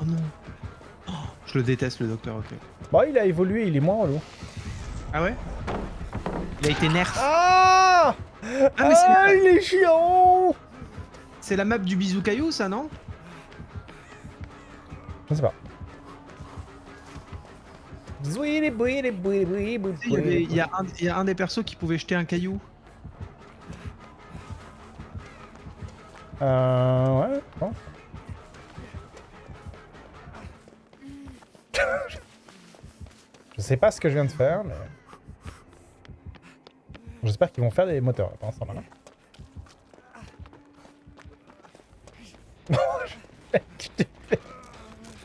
Oh non. Oh, je le déteste le docteur, ok. Bon, il a évolué, il est moins relou. Ah ouais? Il a été nerf. Ah Ah, mais Ah, la- il est chiant C'est la map du bisou caillou, ça, non? Je sais pas. Il y, a un, il y a un des persos qui pouvait jeter un caillou. Euh... Ouais, bon. je sais pas ce que je viens de faire, mais... J'espère qu'ils vont faire des moteurs là, pendant ce temps-là.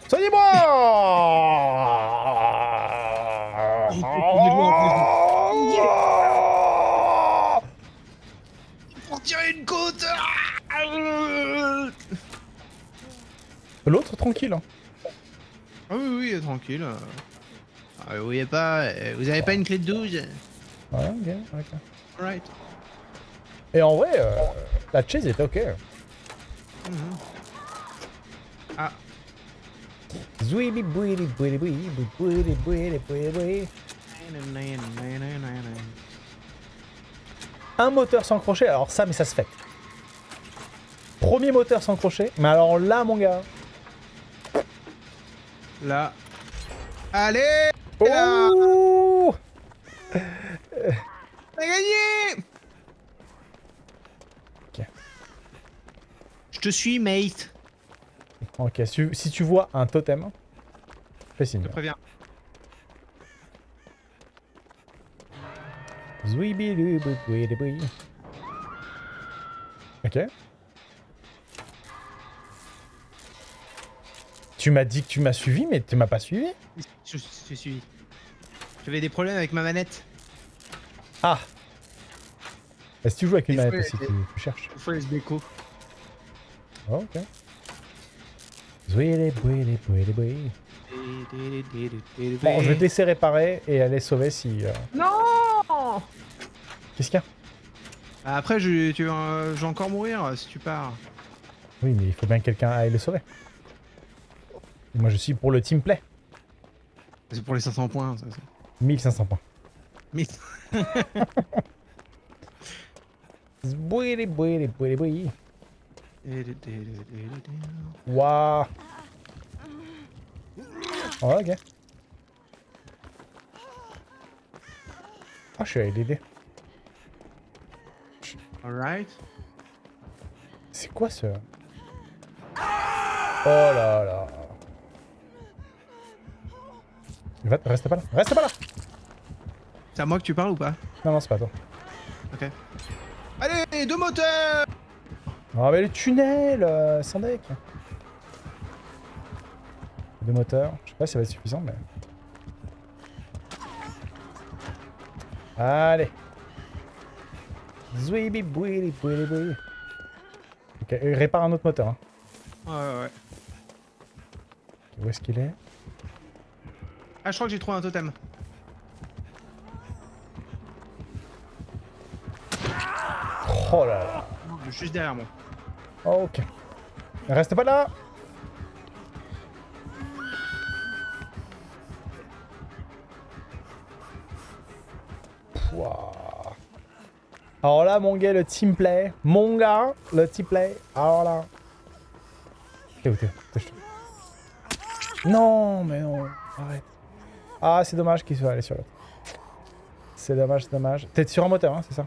Soignez-moi Pour tirer une côte Ah L'autre, tranquille. hein. Ah oui, oui, tranquille. Ah, vous voyez pas, euh, vous avez pas une clé de 12 Ouais, ok, ok. Alright. Et en vrai, euh, la chase était ok. Mhm. Ah, Zouili, bouili, bouili, bouili, bouili, bouili, bouili, bouili. Un moteur sans crochet, alors ça, mais ça se fait. Premier moteur sans crochet, mais alors là, mon gars. Là. Allez là Oh T'as gagné Ok. Je te suis, mate. Ok, si, si tu vois un totem, fais Je signe. te préviens. Ok. Tu m'as dit que tu m'as suivi, mais tu m'as pas suivi. Je suis. J'avais des problèmes avec ma manette. Ah Est-ce que tu joues avec une manette aussi tu, tu cherches Il faut les déco. Oh, ok. Bon, je vais te laisser réparer et aller sauver si... euh, Non Qu'est-ce qu'il y a? Après, je, tu, vas- je vais encore mourir si tu pars. Oui, mais il faut bien que quelqu'un aille le sauver. Et moi, je suis pour le team play. C'est pour les 500 points, ça. ça. 1500 points. Mais... Bouili, bouili, bouili, boui. Waouh Oh, ok. Ah, je suis à l'aider. Alright. C'est quoi ce... Oh là là. Va- Reste pas là. Reste pas là C'est à moi que tu parles ou pas Non, non, c'est pas toi. Ok. Allez, deux moteurs Oh, mais le tunnel euh, Sans deck Deux moteurs. Je sais pas si ça va être suffisant, mais... Allez Zouibi bouili bouili bouili. Ok, répare un autre moteur. Hein. Ouais, ouais, ouais. Où est-ce qu'il est? Ah, je crois que j'ai trouvé un totem. Oh là là Juste derrière moi. Ok. Reste pas là Pouah. Alors là, mon gars, le team play. Mon gars, le team play. Alors là. T'es où t'es. Non, mais non. Arrête. Ah, c'est dommage qu'il soit allé sur l'autre. C'est dommage, c'est dommage. T'es sur un moteur, hein, c'est ça?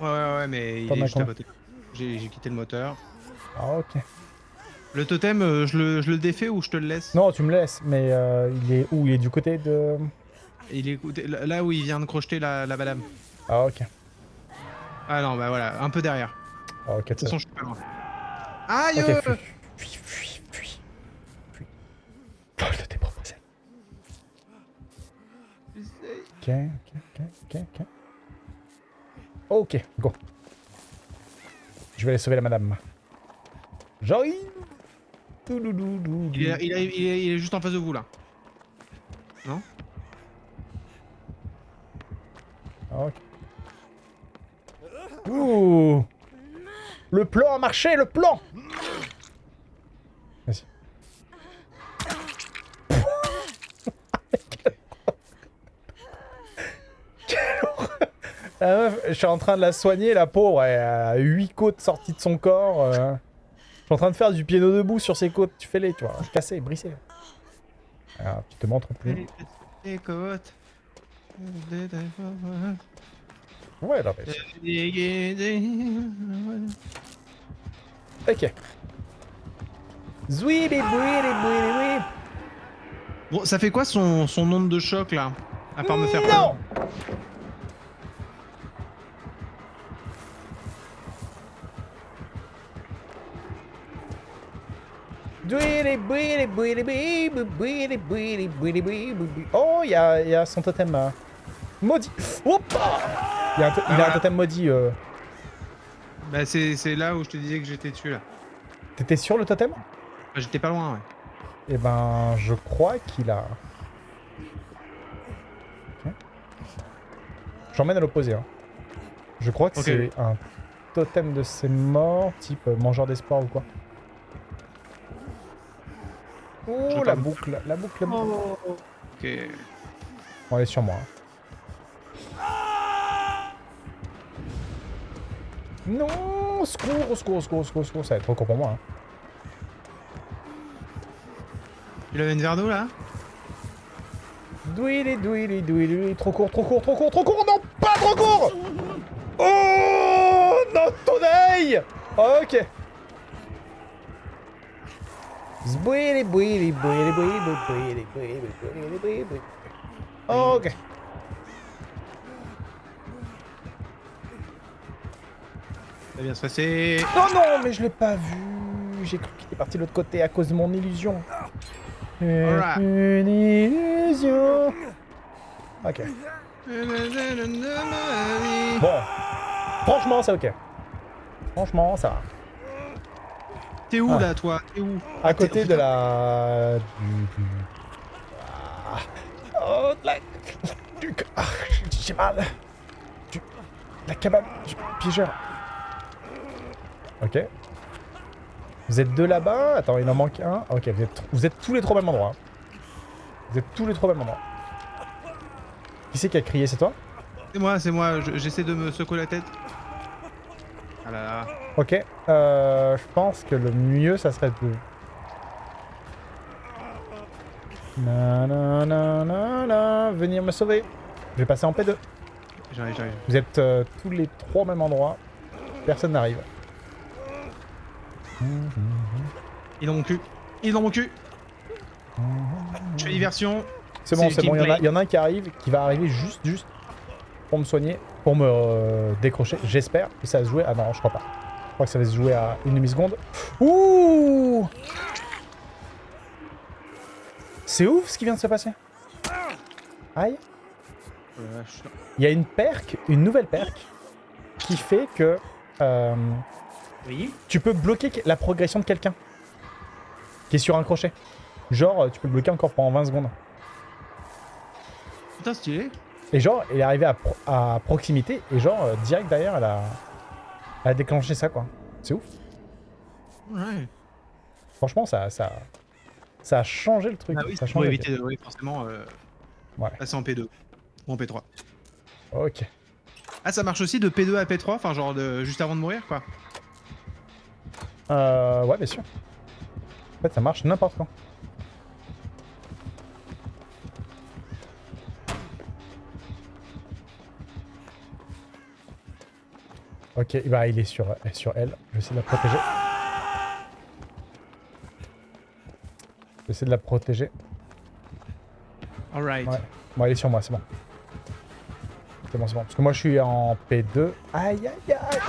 Ouais, ouais, ouais, mais il est juste à côté. J'ai quitté le moteur. Ah, ok. Le totem, euh, je, le, je le défais ou je te le laisse? Non, tu me laisses, mais euh, il est où? Il est du côté de... Il est là où il vient de crocheter la, la madame. Ah, ok. Ah non, bah voilà, un peu derrière. Ah, ok, De toute façon, je suis pas loin. Aïe Ok, Ok, ok, ok, ok, ok. Ok, go. Je vais aller sauver la madame. J'arrive il, est, il, est, il, est, il est juste en face de vous là. Non? Ok. Ouh Le plan a marché, le plan Vas-y. Quelle horreur. La meuf, je suis en train de la soigner, la pauvre, elle a 8 côtes sorties de son corps. euh. Je suis en train de faire du piano debout sur ses côtes. Tu fais les, tu vois, casser, brisser. Alors, tu te montres plus. Ouais, non, mais... Ok. Zouili, bouili, bouili, oui. Bon, ça fait quoi son, son onde de choc là À part me faire Non Oh, il y a, il y a son totem maudit. Il y a un, il a un voilà. totem maudit. euh. Bah, c'est là où je te disais que j'étais dessus là. T'étais sur le totem? Bah, j'étais pas loin, ouais. Eh ben, je crois qu'il a... J'emmène à l'opposé. Hein. Je crois que c'est un totem de ses morts, type euh, mangeur d'espoir ou quoi. Oh, la boucle, la boucle, la boucle. Ok. Bon, elle est sur moi. Non Secours, au secours, au secours, au secours, au secours, ça va être trop court pour moi. hein. Il avait une verre d'eau là? Douili, douili, douili. Trop court, trop court, trop court, trop court. Non, pas trop court Oh Non, ton œil Ok. Ok. Ça va bien se passer. Oh non, mais je l'ai pas vu. J'ai cru qu'il était parti de l'autre côté à cause de mon illusion. Une illusion. Ok. Bon. Franchement, c'est ok. Franchement, ça va. T'es où Ah. là, toi? T'es où? À côté de la... du- du- Ah. Oh, de la... du- Ah, j'ai mal. Du... La cabane du piégeur. Ok. Vous êtes deux là-bas? Attends, il en manque un. Ok, vous êtes, vous êtes tous les trois au même endroit. hein. Vous êtes tous les trois au même endroit. Qui c'est qui a crié? C'est toi? C'est moi, c'est moi. je- J'essaie de me secouer la tête. Ah là là. Ok. Euh, je pense que le mieux, ça serait de... Na, na, na, na, na, venir me sauver. Je vais passer en P2. J'arrive, j'arrive. Vous êtes euh, tous les trois au même endroit. Personne n'arrive. Il est dans mon cul. Il est dans mon cul. Je fais diversion. C'est bon, C'est bon. Il y, en a- il y en a un qui arrive, qui va arriver juste, juste pour me soigner, pour me euh, décrocher. J'espère que ça va se jouer. Ah non, je crois pas. Je crois que ça va se jouer à une demi-seconde. Ouh C'est ouf ce qui vient de se passer. Aïe. Il y a une perk, une nouvelle perk, qui fait que euh, Oui. tu peux bloquer la progression de quelqu'un qui est sur un crochet. Genre, tu peux le bloquer encore pendant 20 secondes. Putain, stylé. Et genre, elle est arrivée à, pro- à proximité, et genre, euh, direct derrière, elle a, elle a déclenché ça, quoi. C'est ouf. Ouais. Franchement, ça, ça, ça a changé le truc. Ah oui, ça pour éviter de, oui, forcément, euh, Ouais. passer en P2 ou en P3. game. Ok. Ah, ça marche aussi de P2 à P3, enfin genre de juste avant de mourir, quoi. Euh, ouais, bien sûr. En fait, ça marche n'importe quand. Ok, bah il est sur, sur elle. Je vais essayer de la protéger. Je vais essayer de la protéger. Alright. Ouais. Bon, elle est sur moi, c'est bon. C'est bon, c'est bon. Parce que moi, je suis en P2. Aïe, aïe, aïe.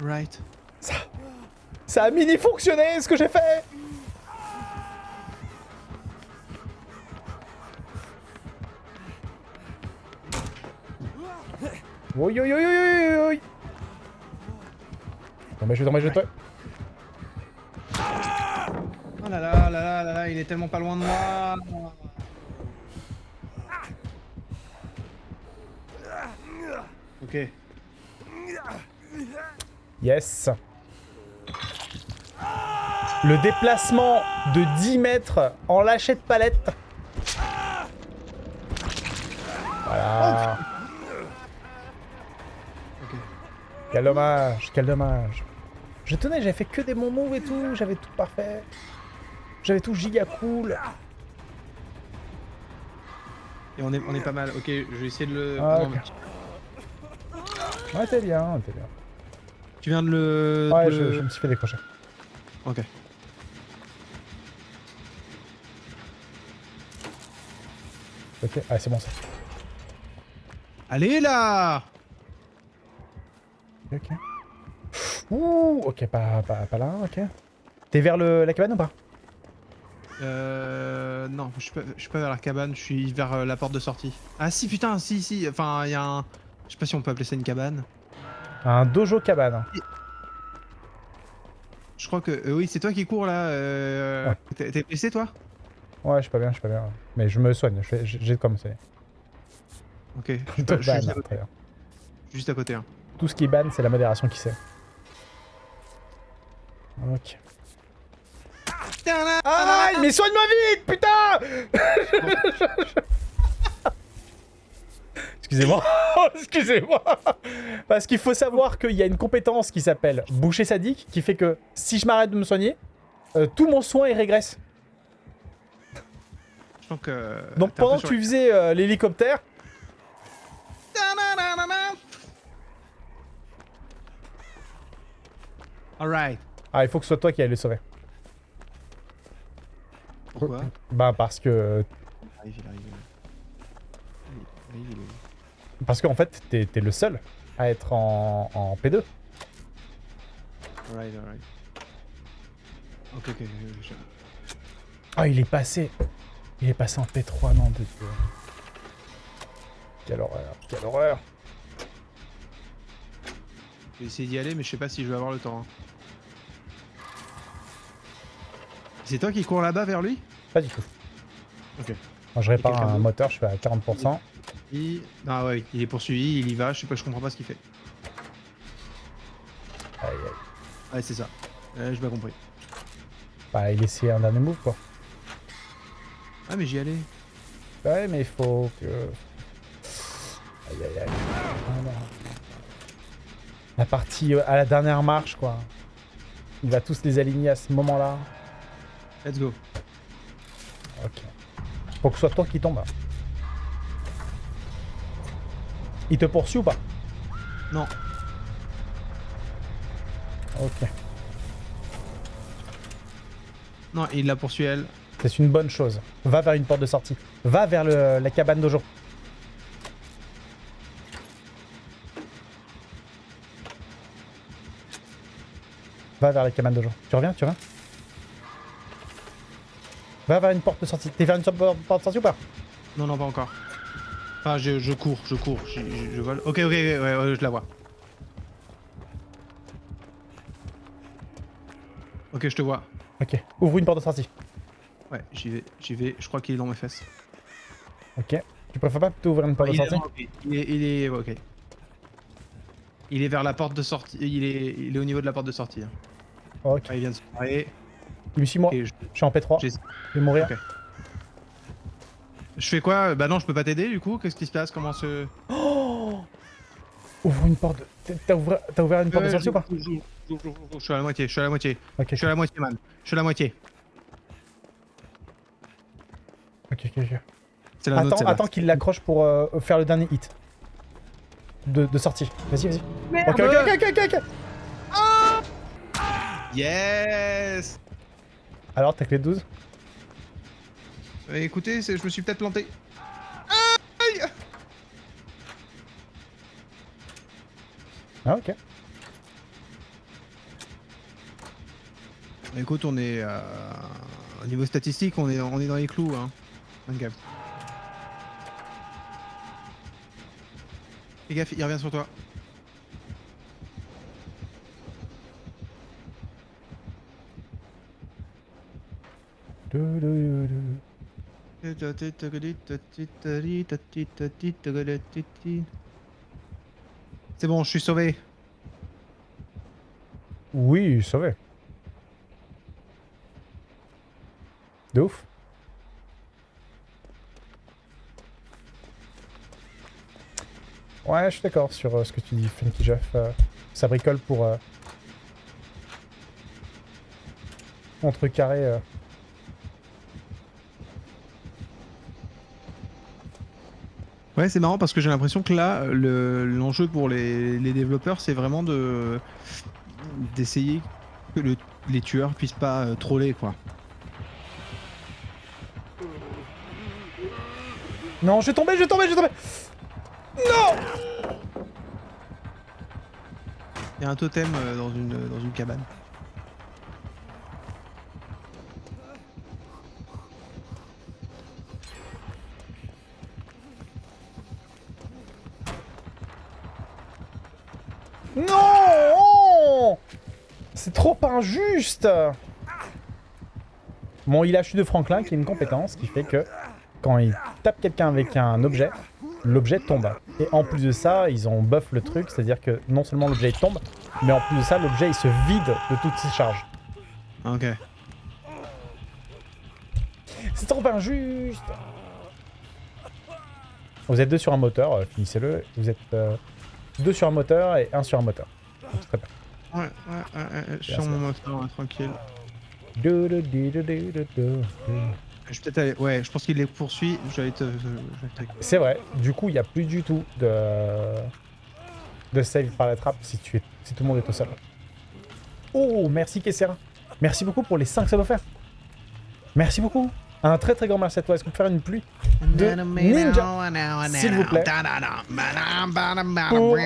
Right. Ça, a mini fonctionné ce que j'ai fait Oui, oui, oui, oui, oui, oui. tomber, je vais tomber, je vais. Oh là là là là là là, il est tellement pas loin de moi. Ok. Yes. Le déplacement de 10 mètres en lâcher de palette. Voilà. Quel dommage, quel dommage. Je tenais, j'avais fait que des bons moves et tout, j'avais tout parfait. J'avais tout giga cool. Et on est, on est pas mal. Ok, je vais essayer de le. Ah, Ouais, t'es bien, t'es bien. Tu viens de le. Ouais, de je, je me suis fait décrocher. Ok. Ok, ah c'est bon ça. Allez là Ok. Ouh, ok, pas, pas, pas là, ok. T'es vers le, la cabane ou pas? Euh. Non, je suis pas, je suis pas vers la cabane, je suis vers euh, la porte de sortie. Ah si, putain, si, si. Enfin, il y a un. Je sais pas si on peut appeler ça une cabane. Un dojo cabane. Je crois que. euh, oui, c'est toi qui cours là. Euh... Ouais. T'es blessé toi? Ouais, je suis pas bien, je suis pas bien. Mais je me soigne, j'ai de quoi me soigner. Ok. Je suis juste, à côté, juste à. Hein. Tout ce qui ban, c'est la modération qui sait. Ok. Ah, mais soigne-moi vite, putain Excusez-moi, excusez-moi. Parce qu'il faut savoir qu'il y a une compétence qui s'appelle boucher sadique, qui fait que si je m'arrête de me soigner, euh, tout mon soin il régresse. Que. Donc pendant que tu faisais euh, l'hélicoptère, Alright. ah il faut que ce soit toi qui aille le sauver. Pourquoi? Bah parce que Il arrive, il arrive. Il arrive, il est- parce qu'en fait t'es t'es le seul à être en, en P2. Alright, alright. Ok, ok, Ah, il est passé. Il est passé en P3, non, de Dieu. Quelle horreur, quelle horreur. je vais essayer d'y aller, mais je sais pas si je vais avoir le temps. hein. C'est toi qui cours là-bas vers lui? Pas du tout. Ok. Moi, je répare un moteur, je suis à 40%. Il... Ah ouais, il est poursuivi, il y va, je sais pas, je comprends pas ce qu'il fait. Aïe, aïe. Ouais, c'est ça. Euh, j'ai pas compris. Bah, il essayait un dernier move, quoi. Ah, mais j'y allais. Ouais, mais il faut que... Aïe, aïe, aïe. Voilà. La partie euh, à la dernière marche, quoi. Il va tous les aligner à ce moment-là. Let's go. Ok. Faut que ce soit toi qui tombe. Il te poursuit ou pas? Non. Ok. Non, il la poursuit elle. C'est une bonne chose. Va vers une porte de sortie. Va vers le- la cabane dojo. Va vers la cabane dojo. Tu reviens Tu reviens Va vers une porte de sortie. T'es vers une porte de sortie ou pas? Non, non, pas encore. Enfin, je, je cours, je cours, je, je- je vole. Ok, ok, ouais, ouais, je la vois. Ok, je te vois. Ok. Ouvre une porte de sortie. Ouais, j'y vais, j'y vais. Je crois qu'il est dans mes fesses. Ok. Tu préfères pas plutôt ouvrir une porte il, de est, sortie il est, il est, ok. Il est vers la porte de sortie. Il est, il est au niveau de la porte de sortie. hein. Ok. Ah, il vient de se barrer. Il me suit moi. Je, Je suis en P3. j'ai- Je vais mourir. Je fais quoi? Bah non, je peux pas t'aider du coup. Qu'est-ce qui se passe? Comment se Oh Ouvre une porte de... T'as- ouvert... ouvert une porte de sortie ou pas? j'ouvre, j'ouvre. Je suis à la moitié. Je suis à la moitié. Ok, Je suis à la moitié, man. Je suis à la moitié. Ok, ok. ok. La Attends, attends qu'il l'accroche pour euh, faire le dernier hit. De, de sortie. Vas-y, vas-y. Ok, ok, ok, ok, ok, ok. Yes Alors, t'as clé de 12 Euh, Écoutez, je me suis peut-être planté. Ah, ok. Écoute, on est euh, au niveau statistique, on est, on est dans les clous, hein. Bonne gaffe. Fais gaffe, il revient sur toi. C'est bon, je suis sauvé. Oui, sauvé. De ouf. Ouais, je suis d'accord sur euh, ce que tu dis, Funky Jeff. euh, ça bricole pour euh, contrecarrer. euh. Ouais, c'est marrant parce que j'ai l'impression que là, le- l'enjeu pour les, les développeurs, c'est vraiment de d'essayer que le- les tueurs puissent pas troller, quoi. Non, je tomber, je tomber, je vais tomber Il y a un totem euh, dans une dans une cabane. Non C'est trop injuste Bon, il a chute de Franklin qui est une compétence qui fait que quand il tape quelqu'un avec un objet, l'objet tombe. Et en plus de ça, ils ont buff le truc, c'est-à-dire que non seulement l'objet tombe, mais en plus de ça, l'objet il se vide de toutes ses charges. Ok. C'est trop injuste Vous êtes deux sur un moteur, euh, finissez-le. Vous êtes euh, deux sur un moteur et un sur un moteur. Donc, très bien. Ouais, ouais, ouais, sur mon moteur, tranquille. Du, du, du. Je vais peut-être aller. Ouais, je pense qu'il les poursuit. Je vais aller te. C'est vrai, du coup, il n'y a plus du tout de... de save par la trappe si, tu es... si tout le monde est au sol. Oh, merci Kessera. Merci beaucoup pour les 5 subs offerts. Merci beaucoup. Un très très grand merci à toi. Est-ce qu'on peut faire une pluie de ninja, s'il vous plaît? Pour-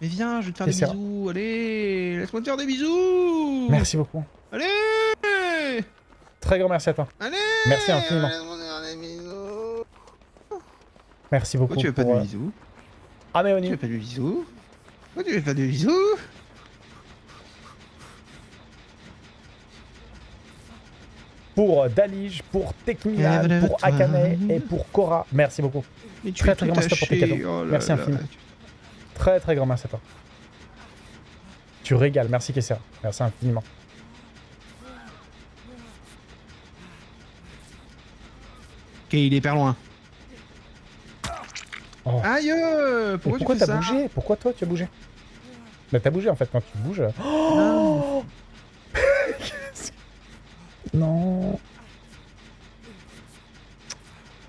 Mais viens, je vais te faire Et des bisous. Allez, laisse-moi te faire des bisous. Merci beaucoup. Allez, Très grand merci à toi. allez. Merci infiniment. Merci beaucoup. Pourquoi tu veux pas de euh, bisous Ah mais Tu Oni, veux pas de bisous Pourquoi tu veux pas de bisous pour euh, Dalige, pour Lève-le pour. Akane et pour Kora. Merci beaucoup. Mais tu Très, très grand merci pour tes cadeaux. Oh là Merci là. infiniment. Très très grand merci à toi. Tu régales. Merci Kessera. Merci infiniment. Ok, il est hyper loin. Oh. Aïe euh, Pourquoi, pourquoi t'as bougé Pourquoi toi tu as bougé Bah t'as bougé en fait quand tu bouges. Non. non.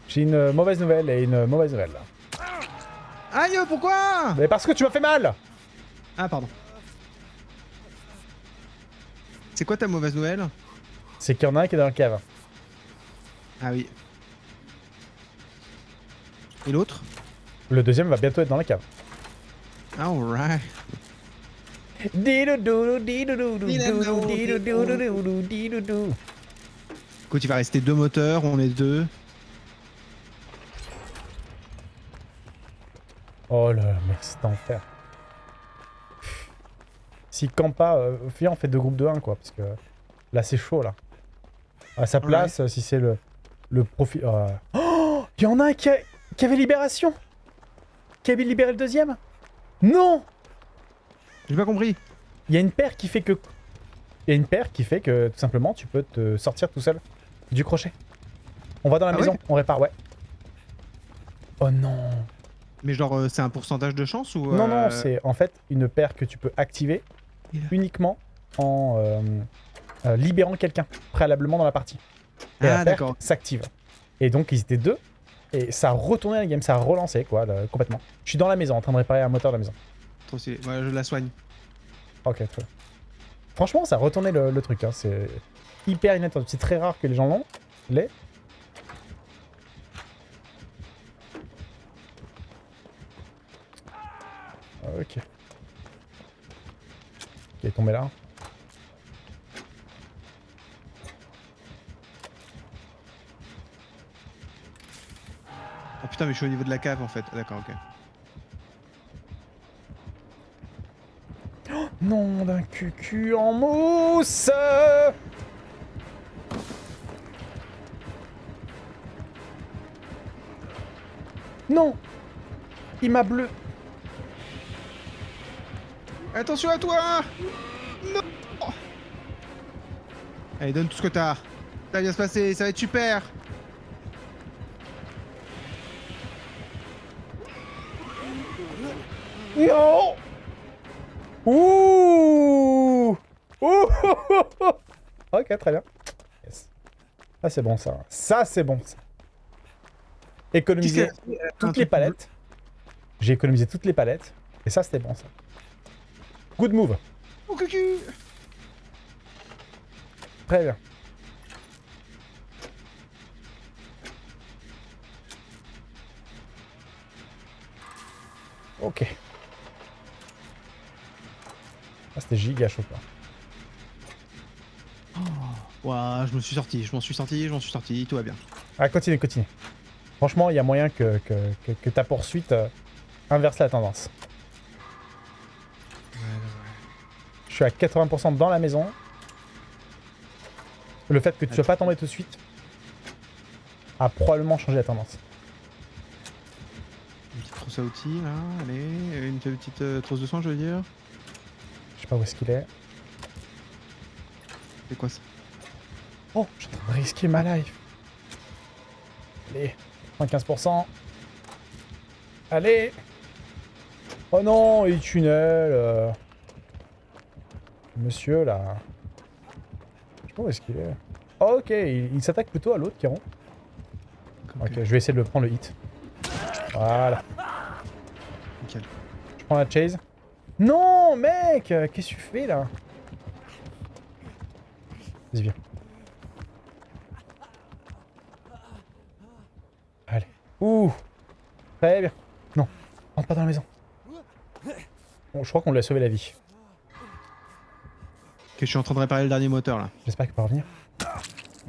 J'ai une mauvaise nouvelle et une mauvaise nouvelle. Aïe, pourquoi Mais parce que tu m'as fait mal Ah, pardon. C'est quoi ta mauvaise nouvelle? C'est qu'il y en a un qui est dans la cave. Ah oui. Et l'autre Le deuxième va bientôt être dans la cave. Alright. Écoute, il va rester deux moteurs, on est deux. Oh là là, mec, c'est enfer. Si campe pas, euh, viens, on fait deux groupes de 1, quoi, parce que là, c'est chaud, là. À sa place, euh, si c'est le, le profil... Oh Il y en a un qui, a- qui avait libération? Qui avait libéré le deuxième? Non J'ai pas compris. Il y a une paire qui fait que... Il y a une paire qui fait que, tout simplement, tu peux te sortir tout seul du crochet. On va dans la Ah maison, ouais? on répare, ouais. Oh non Mais genre, euh, c'est un pourcentage de chance ou Non, euh, non, c'est en fait une paire que tu peux activer a- uniquement en euh, libérant quelqu'un préalablement dans la partie. Et Ah, la paire d'accord. s'active. Et donc ils étaient deux, et ça a retourné la game, ça a relancé quoi, complètement. Je suis dans la maison en train de réparer un moteur de la maison. Trop stylé. Ouais, je la soigne. Ok, très bien. Franchement, ça a retourné le, le truc, hein, c'est hyper inattendu. C'est très rare que les gens l'ont, les. Ok. Qui est tombé là. Oh putain, mais je suis au niveau de la cave en fait. Ah, D'accord, ok. Oh, non, d'un cucu en mousse Non Il m'a bleu... Attention à toi Non Allez, donne tout ce que t'as. Ça va bien se passer, ça va être super Non Ouh Ouh Ok, très bien. Yes. Ça, c'est bon, ça. Ça, c'est bon, ça. Économiser toutes les palettes. J'ai économisé toutes les palettes. Et ça, c'était bon, ça. Good move. Oh, cucu Très bien. Ok. Ah, c'était giga chaud, quoi. Ouah, je me suis sorti, je m'en suis sorti, je m'en suis sorti, tout va bien. Ah, continue, continue. Franchement, il y a moyen que, que, que, que ta poursuite euh, inverse la tendance. Je suis à 80% dans la maison. Le fait que tu sois pas tombé tout de suite a probablement changé la tendance. Une petite trousse à outils, là, allez, une petite euh, trousse de soins, je veux dire. Je sais pas où est-ce qu'il est. C'est quoi ça Oh, de risquer ma life. Allez, 95%. Allez Oh non, il tunnel. euh. Monsieur, là. Je sais pas où est-ce qu'il est. Oh, ok, il, il s'attaque plutôt à l'autre rond. Ok, je vais essayer de le prendre le hit. Voilà. Nickel. Je prends la chase. Non, mec euh, Qu'est-ce que tu fais, là? Vas-y, viens. Allez. Ouh Très bien? Non, rentre pas dans la maison. Bon, je crois qu'on lui a sauvé la vie. Ok, je suis en train de réparer le dernier moteur, là. J'espère qu'il peut revenir.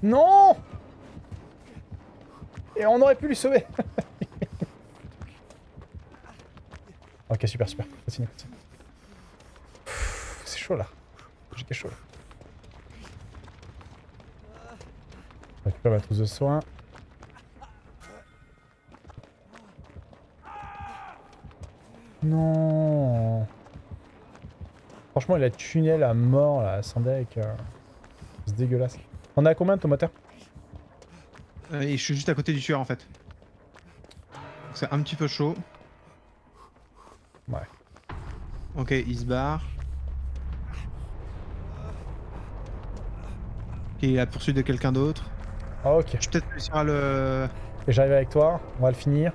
Non Et on aurait pu lui sauver Ok, super, super. Continue, continue. Chaud, là. J'ai quelque chaud, là. Je récupère ma trousse de soins. Non Franchement, il a tunnel à mort, là, sans deck. euh, C'est dégueulasse. On est à combien de ton moteur Euh, et je suis juste à côté du tueur, en fait. Donc C'est un petit peu chaud. Ouais. Ok, il se barre. Ok, il a poursuite de quelqu'un d'autre. Ah, ok. Je vais peut-être réussir à le... Et j'arrive avec toi, on va le finir.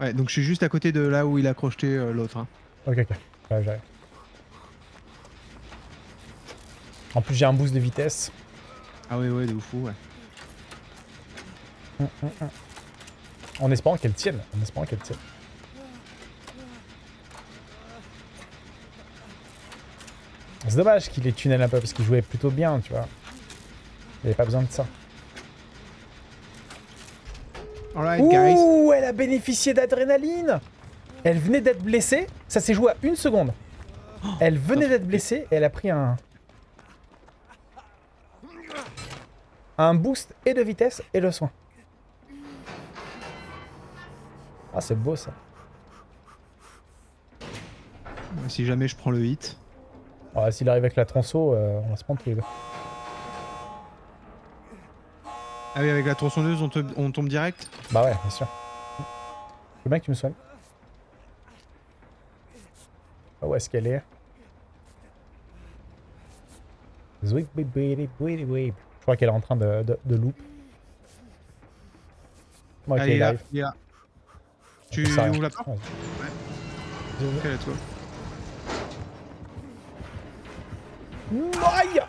Ouais, donc je suis juste à côté de là où il a crocheté euh, l'autre. hein. Ok, ok. J'arrive, j'arrive. En plus, j'ai un boost de vitesse. Ah ouais, ouais, de ouf, ouais. Hum, hum, hum. En espérant qu'elle tienne. En espérant qu'elle tienne. C'est dommage qu'il ait tunnel un peu parce qu'il jouait plutôt bien, tu vois. Il avait pas besoin de ça. Alright, guys. Ouh, elle a bénéficié d'adrénaline Elle venait d'être blessée, ça s'est joué à une seconde. Elle venait d'être blessée et elle a pris un... Un boost et de vitesse et de soin. Ah, c'est beau ça. Si jamais je prends le hit. Ah, S'il arrive avec la tronçon, euh, on va se prendre tous les deux. Ah oui, avec la tronçonneuse, on, te- on tombe direct? Bah ouais, bien sûr. Je veux bien que tu me soignes. Ah, où est-ce qu'elle est? Je crois qu'elle est en train de, de, de loop. Ok, Allez, il là, il. Tu ouvres la porte? Vas-y. Ok, toi. Aïe